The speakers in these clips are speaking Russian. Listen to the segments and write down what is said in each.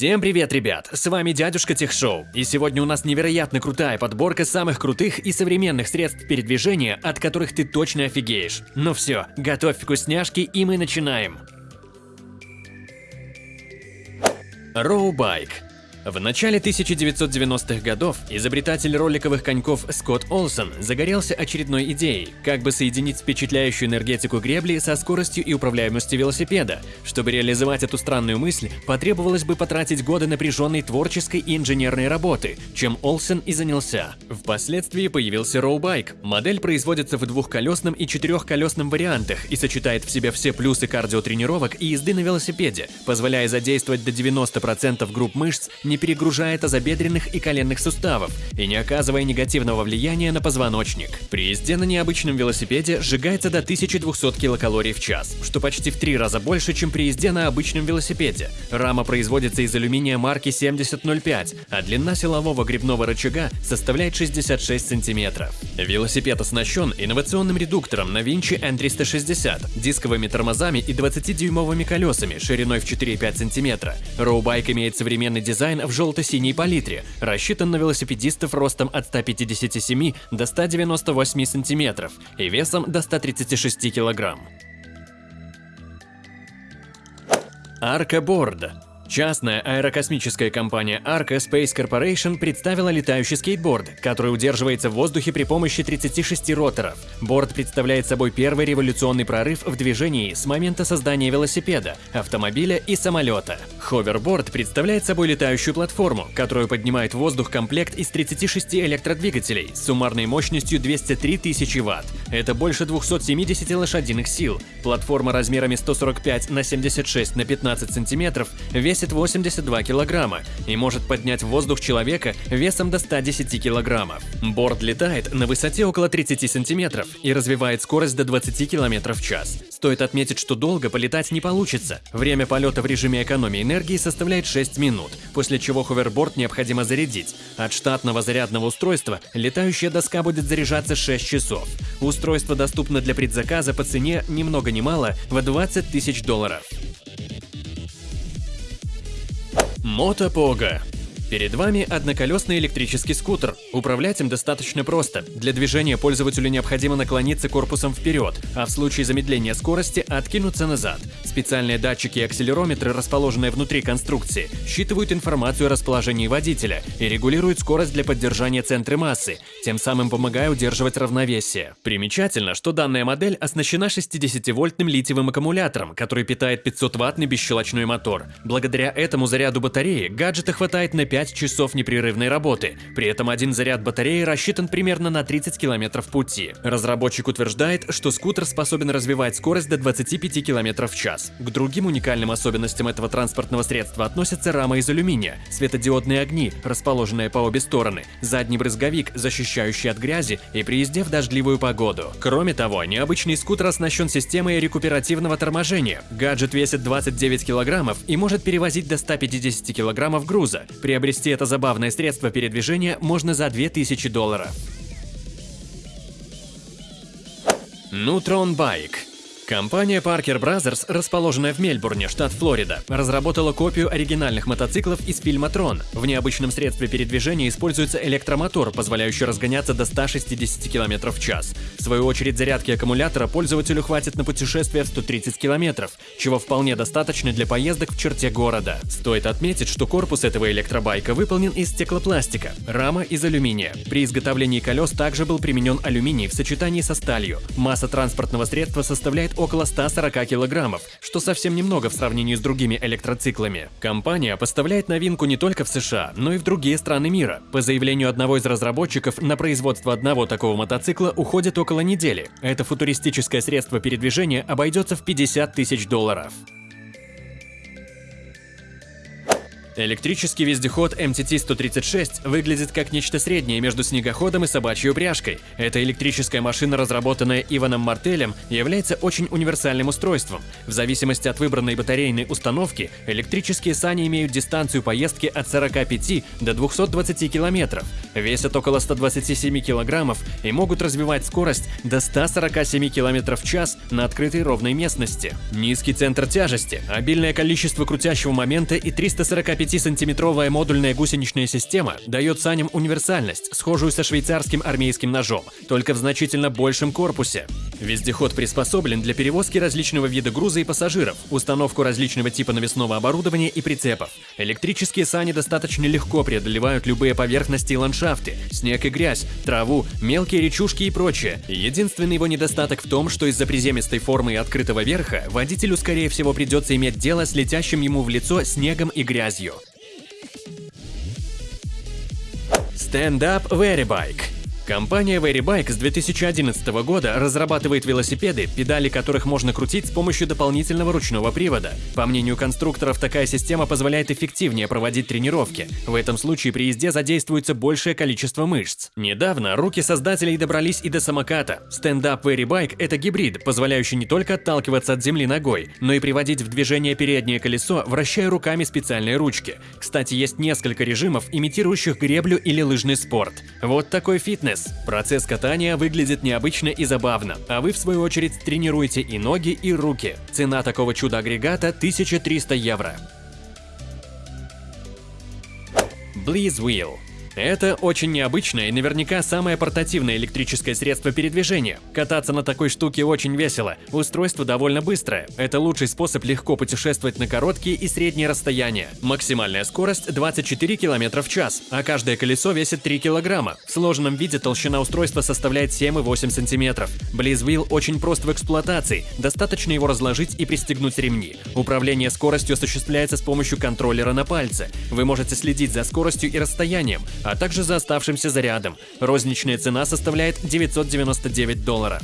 Всем привет, ребят! С вами дядюшка Техшоу, и сегодня у нас невероятно крутая подборка самых крутых и современных средств передвижения, от которых ты точно офигеешь. Ну все, готовь вкусняшки и мы начинаем. Роубайк в начале 1990-х годов изобретатель роликовых коньков Скотт Олсон загорелся очередной идеей, как бы соединить впечатляющую энергетику гребли со скоростью и управляемостью велосипеда. Чтобы реализовать эту странную мысль, потребовалось бы потратить годы напряженной творческой и инженерной работы, чем Олсон и занялся. Впоследствии появился роубайк. Модель производится в двухколесном и четырехколесном вариантах и сочетает в себе все плюсы кардиотренировок и езды на велосипеде, позволяя задействовать до 90% групп мышц не перегружая тазобедренных и коленных суставов и не оказывая негативного влияния на позвоночник. При езде на необычном велосипеде сжигается до 1200 килокалорий в час, что почти в три раза больше, чем при езде на обычном велосипеде. Рама производится из алюминия марки 7005, а длина силового грибного рычага составляет 66 сантиметров. Велосипед оснащен инновационным редуктором на Винчи N360, дисковыми тормозами и 20-дюймовыми колесами шириной в 4,5 см. Роубайк имеет современный дизайн в желто-синей палитре, рассчитан на велосипедистов ростом от 157 до 198 см и весом до 136 кг. Арка Борда Частная аэрокосмическая компания Arca Space Corporation представила летающий скейтборд, который удерживается в воздухе при помощи 36 роторов. Борд представляет собой первый революционный прорыв в движении с момента создания велосипеда, автомобиля и самолета. Ховерборд представляет собой летающую платформу, которую поднимает в воздух комплект из 36 электродвигателей с суммарной мощностью 203 тысячи Вт. Это больше 270 лошадиных сил. Платформа размерами 145 на 76 на 15 сантиметров весит весит 82 килограмма и может поднять в воздух человека весом до 110 килограммов. Борт летает на высоте около 30 сантиметров и развивает скорость до 20 километров в час. Стоит отметить, что долго полетать не получится. Время полета в режиме экономии энергии составляет 6 минут, после чего ховерборд необходимо зарядить. От штатного зарядного устройства летающая доска будет заряжаться 6 часов. Устройство доступно для предзаказа по цене ни много ни мало в 20 тысяч долларов. Мотопога Перед вами одноколесный электрический скутер. Управлять им достаточно просто. Для движения пользователю необходимо наклониться корпусом вперед, а в случае замедления скорости откинуться назад. Специальные датчики и акселерометры, расположенные внутри конструкции, считывают информацию о расположении водителя и регулируют скорость для поддержания центра массы, тем самым помогая удерживать равновесие. Примечательно, что данная модель оснащена 60-вольтным литиевым аккумулятором, который питает 500-ваттный бесщелочной мотор. Благодаря этому заряду батареи гаджета хватает на 5 5 часов непрерывной работы. При этом один заряд батареи рассчитан примерно на 30 километров пути. Разработчик утверждает, что скутер способен развивать скорость до 25 км в час. К другим уникальным особенностям этого транспортного средства относятся рама из алюминия, светодиодные огни, расположенные по обе стороны, задний брызговик, защищающий от грязи и при езде в дождливую погоду. Кроме того, необычный скутер оснащен системой рекуперативного торможения. Гаджет весит 29 килограммов и может перевозить до 150 килограммов груза. Приобретение Приобрести это забавное средство передвижения можно за 2000 долларов. Нутрон Байк Компания Parker Brothers, расположенная в Мельбурне, штат Флорида, разработала копию оригинальных мотоциклов из фильма «Трон». В необычном средстве передвижения используется электромотор, позволяющий разгоняться до 160 км в час. В свою очередь, зарядки аккумулятора пользователю хватит на путешествие в 130 км, чего вполне достаточно для поездок в черте города. Стоит отметить, что корпус этого электробайка выполнен из стеклопластика, рама из алюминия. При изготовлении колес также был применен алюминий в сочетании со сталью. Масса транспортного средства составляет около 140 килограммов, что совсем немного в сравнении с другими электроциклами. Компания поставляет новинку не только в США, но и в другие страны мира. По заявлению одного из разработчиков, на производство одного такого мотоцикла уходит около недели. Это футуристическое средство передвижения обойдется в 50 тысяч долларов. Электрический вездеход MTT-136 выглядит как нечто среднее между снегоходом и собачьей упряжкой. Эта электрическая машина, разработанная Иваном Мартелем, является очень универсальным устройством. В зависимости от выбранной батарейной установки, электрические сани имеют дистанцию поездки от 45 до 220 километров, весят около 127 килограммов и могут развивать скорость до 147 километров в час на открытой ровной местности. Низкий центр тяжести, обильное количество крутящего момента и 345 9-сантиметровая модульная гусеничная система дает саням универсальность, схожую со швейцарским армейским ножом, только в значительно большем корпусе. Вездеход приспособлен для перевозки различного вида груза и пассажиров, установку различного типа навесного оборудования и прицепов. Электрические сани достаточно легко преодолевают любые поверхности и ландшафты, снег и грязь, траву, мелкие речушки и прочее. Единственный его недостаток в том, что из-за приземистой формы и открытого верха водителю, скорее всего, придется иметь дело с летящим ему в лицо снегом и грязью. Stand Up Very Bike Компания VeryBike с 2011 года разрабатывает велосипеды, педали которых можно крутить с помощью дополнительного ручного привода. По мнению конструкторов, такая система позволяет эффективнее проводить тренировки. В этом случае при езде задействуется большее количество мышц. Недавно руки создателей добрались и до самоката. Stand-Up VeryBike – это гибрид, позволяющий не только отталкиваться от земли ногой, но и приводить в движение переднее колесо, вращая руками специальные ручки. Кстати, есть несколько режимов, имитирующих греблю или лыжный спорт. Вот такой фитнес фитнес. Процесс катания выглядит необычно и забавно, а вы в свою очередь тренируете и ноги, и руки. Цена такого чудо-агрегата 1300 евро. Bliss Wheel это очень необычное и наверняка самое портативное электрическое средство передвижения. Кататься на такой штуке очень весело, устройство довольно быстрое. Это лучший способ легко путешествовать на короткие и средние расстояния. Максимальная скорость 24 км в час, а каждое колесо весит 3 кг. В сложенном виде толщина устройства составляет 7,8 см. Wheel очень прост в эксплуатации, достаточно его разложить и пристегнуть ремни. Управление скоростью осуществляется с помощью контроллера на пальце. Вы можете следить за скоростью и расстоянием, а также за оставшимся зарядом. Розничная цена составляет 999 долларов.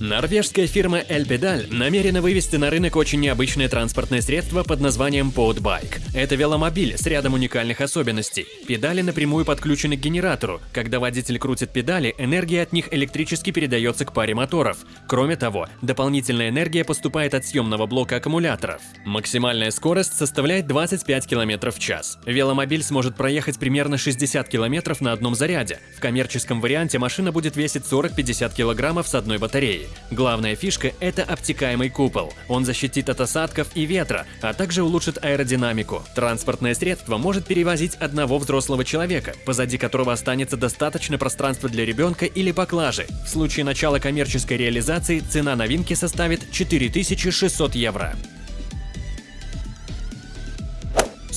Норвежская фирма Elpedal намерена вывести на рынок очень необычное транспортное средство под названием Podbike. Это веломобиль с рядом уникальных особенностей. Педали напрямую подключены к генератору. Когда водитель крутит педали, энергия от них электрически передается к паре моторов. Кроме того, дополнительная энергия поступает от съемного блока аккумуляторов. Максимальная скорость составляет 25 км в час. Веломобиль сможет проехать примерно 60 км на одном заряде. В коммерческом варианте машина будет весить 40-50 кг с одной батареей. Главная фишка – это обтекаемый купол. Он защитит от осадков и ветра, а также улучшит аэродинамику. Транспортное средство может перевозить одного взрослого человека, позади которого останется достаточно пространства для ребенка или поклажи. В случае начала коммерческой реализации цена новинки составит 4600 евро.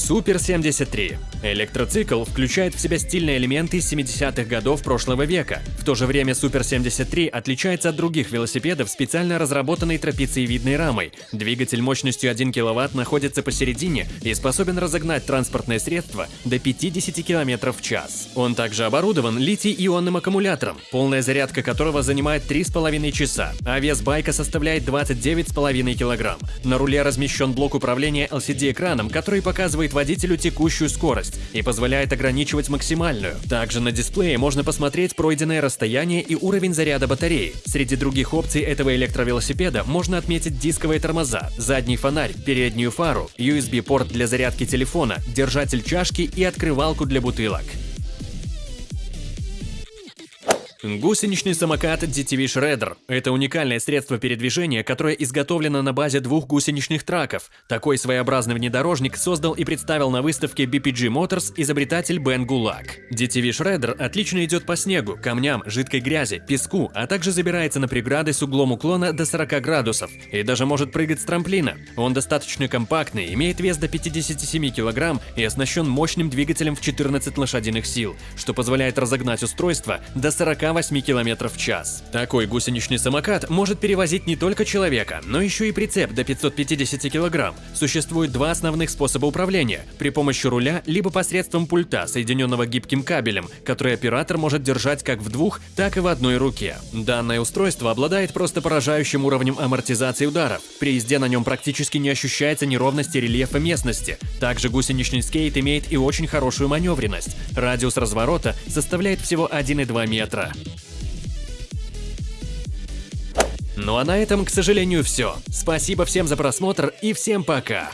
Супер 73 Электроцикл включает в себя стильные элементы 70-х годов прошлого века. В то же время Super 73 отличается от других велосипедов специально разработанной трапециевидной рамой. Двигатель мощностью 1 кВт находится посередине и способен разогнать транспортное средство до 50 км в час. Он также оборудован литий-ионным аккумулятором, полная зарядка которого занимает 3,5 часа, а вес байка составляет 29,5 кг. На руле размещен блок управления LCD-экраном, который показывает водителю текущую скорость и позволяет ограничивать максимальную. Также на дисплее можно посмотреть пройденное расстояние и уровень заряда батареи. Среди других опций этого электровелосипеда можно отметить дисковые тормоза, задний фонарь, переднюю фару, USB-порт для зарядки телефона, держатель чашки и открывалку для бутылок. Гусеничный самокат DTV Shredder – это уникальное средство передвижения, которое изготовлено на базе двух гусеничных траков. Такой своеобразный внедорожник создал и представил на выставке BPG Motors изобретатель Бен Гулак. DTV Shredder отлично идет по снегу, камням, жидкой грязи, песку, а также забирается на преграды с углом уклона до 40 градусов и даже может прыгать с трамплина. Он достаточно компактный, имеет вес до 57 кг и оснащен мощным двигателем в 14 лошадиных сил, что позволяет разогнать устройство до 40 108 км в час. Такой гусеничный самокат может перевозить не только человека, но еще и прицеп до 550 кг. Существует два основных способа управления – при помощи руля, либо посредством пульта, соединенного гибким кабелем, который оператор может держать как в двух, так и в одной руке. Данное устройство обладает просто поражающим уровнем амортизации ударов. При езде на нем практически не ощущается неровности рельефа местности. Также гусеничный скейт имеет и очень хорошую маневренность. Радиус разворота составляет всего 1,2 метра. Ну а на этом, к сожалению, все. Спасибо всем за просмотр и всем пока!